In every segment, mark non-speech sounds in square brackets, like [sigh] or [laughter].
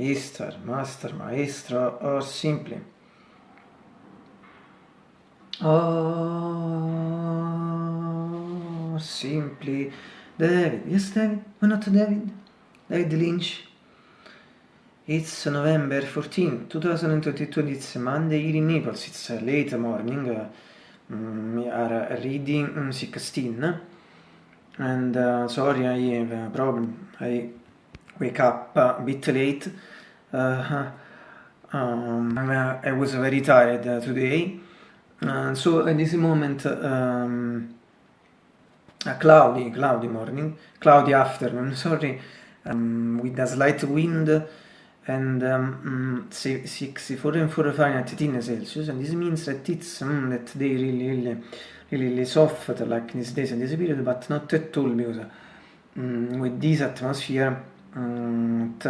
Easter, Master, Maestro, or simply. Or simply David. Yes, David. Why not David? David Lynch. It's November 14, 2022. It's Monday here in Naples. It's late morning. Uh, we are reading 16. And uh, sorry, I have a problem. I wake up a bit late. Uh, um, I was very tired today. Uh, so at this moment, um, a cloudy, cloudy morning, cloudy afternoon, [laughs] sorry, um, with a slight wind and um, 64 and 4 Fahrenheit 18 Celsius, and this means that it's um, that they really, really, really, really soft like these days and this period, but not at all because um, with this atmosphere it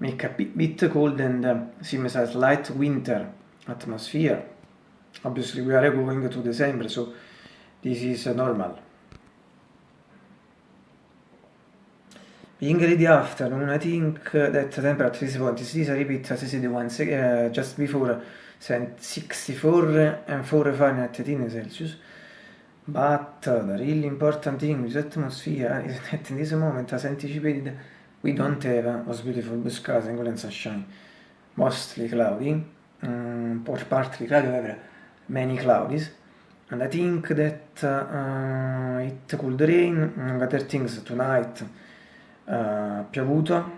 make a bit, cold and uh, seems a slight winter atmosphere. Obviously we are going to December so this is normal. Being ready afternoon I think that temperature is is. This I repeat as I said once uh, just before 64 and 4 Fahrenheit 18 Celsius. But uh, the really important thing with atmosphere [laughs] is that in this moment as anticipated we don't have a beautiful blue skies and sunshine mostly cloudy um, or partly cloudy however many clouds and I think that uh, it could rain other things tonight uh, piovuto.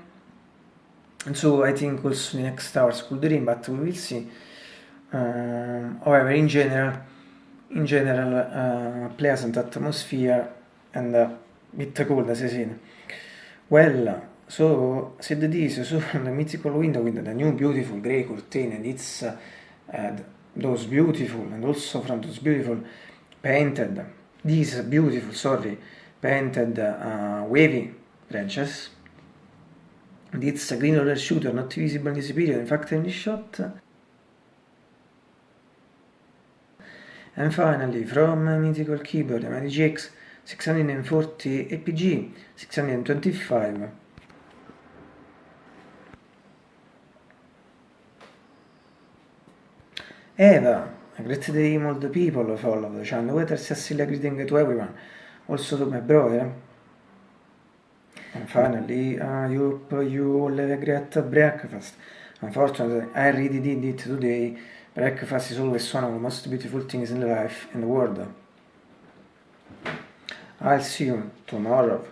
And so I think also next hours could rain but we will see. Um, however in general in general uh, pleasant atmosphere and uh, bit cold as I said. Well so said this so [laughs] the mythical window with the new beautiful grey curtain and it's uh, those beautiful and also from those beautiful painted these beautiful sorry painted uh, wavy branches. And it's a green roller shooter not visible in this period. In fact in this shot and finally from mythical keyboard MDGX 640 APG 625 Eva, a great day all the people follow the channel. Weather Cecilia greeting to everyone, also to my brother. And finally, I hope you all have a great breakfast. Unfortunately, I really did it today. Breakfast is always one of the most beautiful things in life and the world. I'll see you tomorrow.